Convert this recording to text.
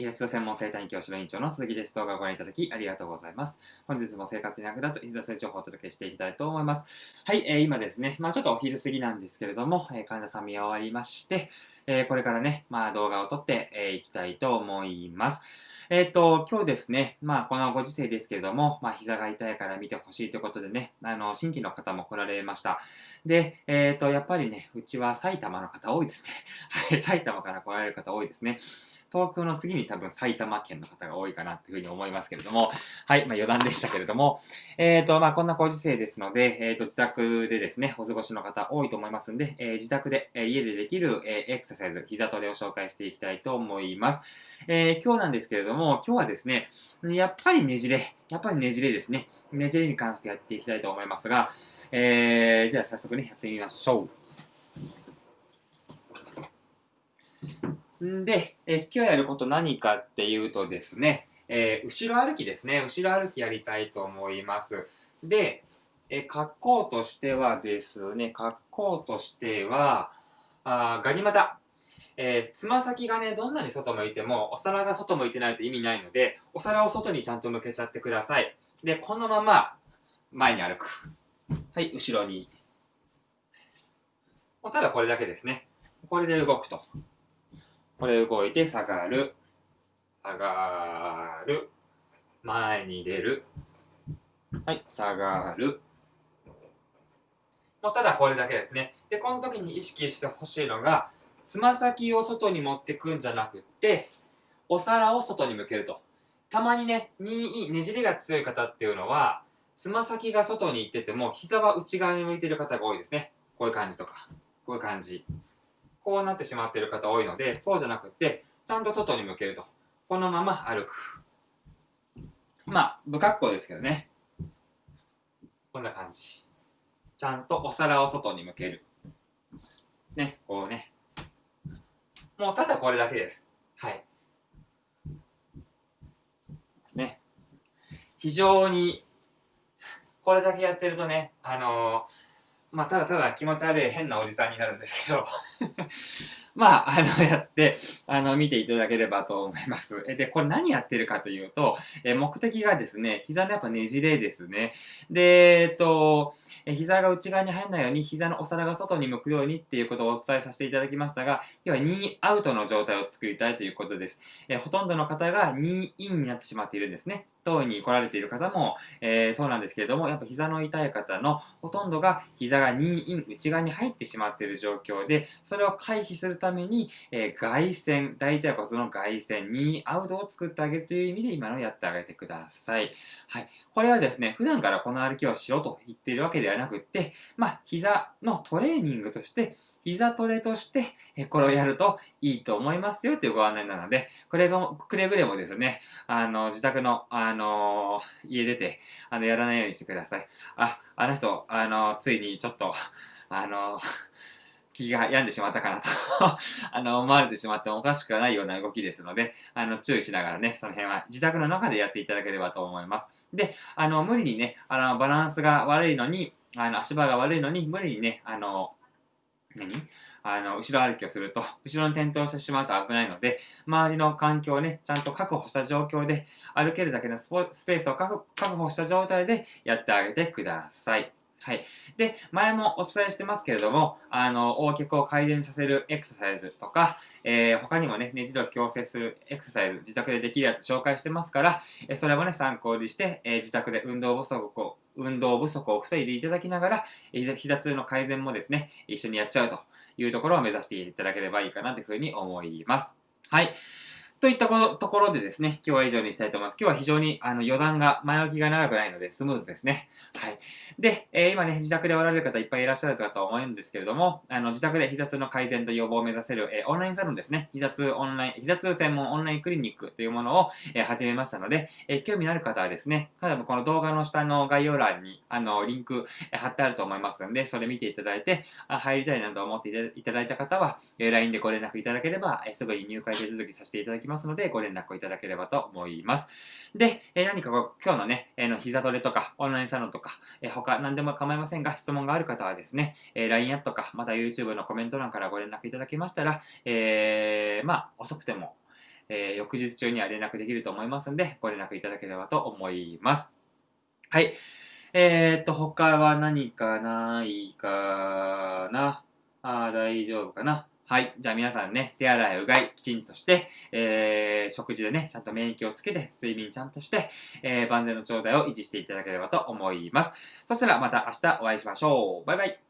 膝痛専門生体院教師の院長の鈴木です。動画をご覧いただきありがとうございます。本日も生活に役立つ膝痛情報をお届けしていきたいと思います。はい、えー、今ですね、まあちょっとお昼過ぎなんですけれども、えー、患者さん見終わりまして、えー、これからね、まあ動画を撮ってい、えー、きたいと思います。えっ、ー、と、今日ですね、まあ、このご時世ですけれども、まあ、膝が痛いから見てほしいということでね、あの、新規の方も来られました。で、えっ、ー、と、やっぱりね、うちは埼玉の方多いですね。はい、埼玉から来られる方多いですね。東京の次に多分埼玉県の方が多いかなというふうに思いますけれども、はい、まあ余談でしたけれども、えっ、ー、と、まあこんなご時世ですので、えっ、ー、と、自宅でですね、お過ごしの方多いと思いますんで、えー、自宅で、え、家でできる、え、エクササイズ、膝トレを紹介していきたいと思います。え、今日なんですけれども、今日はですね、やっぱりねじれ、やっぱりねじれですね。ねじれに関してやっていきたいと思いますが、えー、じゃあ早速ね、やってみましょう。んで、え今日やること何かっていうとですね、えー、後ろ歩きですね。後ろ歩きやりたいと思います。で、え格好としてはですね、格好としては、あガニ股。えつま先がね、どんなに外向いても、お皿が外向いてないと意味ないので、お皿を外にちゃんと向けちゃってください。で、このまま、前に歩く。はい、後ろに。ただこれだけですね。これで動くと。これ動いて下がる。下がる。前に出る。はい、下がる。もうただこれだけですね。で、この時に意識してほしいのが、つま先を外に持ってくんじゃなくって、お皿を外に向けると。たまにね、にねじりが強い方っていうのは、つま先が外に行ってても、膝は内側に向いてる方が多いですね。こういう感じとか。こういう感じ。こうなってしまっている方多いので、そうじゃなくて、ちゃんと外に向けると。このまま歩く。まあ、不格好ですけどね。こんな感じ。ちゃんとお皿を外に向ける。ね、こうね。もうただこれだけです。はい。ですね。非常に、これだけやってるとね、あのーまあ、ただただ気持ち悪い変なおじさんになるんですけど まあ、あの、やって、あの、見ていただければと思います。で、これ何やってるかというと、え目的がですね、膝のやっぱねじれですね。で、えっと、え膝が内側に入らないように、膝のお皿が外に向くようにっていうことをお伝えさせていただきましたが、要は2アウトの状態を作りたいということです。えほとんどの方が2インになってしまっているんですね。当に来られている方も、えー、そうなんですけれども、やっぱ膝の痛い方のほとんどが膝が2イン内側に入ってしまっている状況で、それを回避するために、えー、外旋、大腿骨の外旋、2アウトを作ってあげるという意味で今のやってあげてください。はい。これはですね、普段からこの歩きをしようと言っているわけではなくって、まあ、膝のトレーニングとして、膝トレとして、えこれをやるといいと思いますよというご案内なので、これが、くれぐれもですね、あの、自宅の、あの家出て、あの、やらないようにしてください。あ、あの人、あのついにちょっと、あの気が病んでしまったかなと あの、思われてしまってもおかしくはないような動きですので、あの、注意しながらね、その辺は自宅の中でやっていただければと思います。で、あの、無理にね、あの、バランスが悪いのに、あの、足場が悪いのに、無理にね、あの、何？あの、後ろ歩きをすると、後ろに転倒してしまうと危ないので、周りの環境をね、ちゃんと確保した状況で、歩けるだけのスペースを確保した状態でやってあげてください。はい。で、前もお伝えしてますけれども、あの、横脚を改善させるエクササイズとか、えー、他にもね、ねじりを矯正するエクササイズ、自宅でできるやつ紹介してますから、えそれもね、参考にして、えー、自宅で運動不足を、運動不足を防いでいただきながら、膝痛の改善もですね、一緒にやっちゃうというところを目指していただければいいかなというふうに思います。はい。といったところでですね、今日は以上にしたいと思います。今日は非常にあの余談が、前置きが長くないのでスムーズですね。はい。で、えー、今ね、自宅でおられる方いっぱいいらっしゃるかと思うんですけれども、あの、自宅で膝痛の改善と予防を目指せる、えー、オンラインサロンですね。膝痛オンライン、膝痛専門オンラインクリニックというものを、えー、始めましたので、え、興味のある方はですね、多分この動画の下の概要欄に、あの、リンク、え、貼ってあると思いますので、それ見ていただいて、あ入りたいなと思っていただいた方は、えー、LINE でご連絡いただければ、え、すぐに入会手続きさせていただきますますので、ご連絡いただければと思います。で、え、何か今日のね、え、の膝トレとか、オンラインサロンとか、え、他何でも構いませんが、質問がある方はですね、え、LINE アットか、また YouTube のコメント欄からご連絡いただけましたら、えー、まあ、遅くても、えー、翌日中には連絡できると思いますんで、ご連絡いただければと思います。はい。えー、っと、他は何かないかな？あ大丈夫かな？はい。じゃあ皆さんね、手洗い、うがい、きちんとして、えー、食事でね、ちゃんと免疫をつけて、睡眠ちゃんとして、えー、万全の状態を維持していただければと思います。そしたらまた明日お会いしましょう。バイバイ。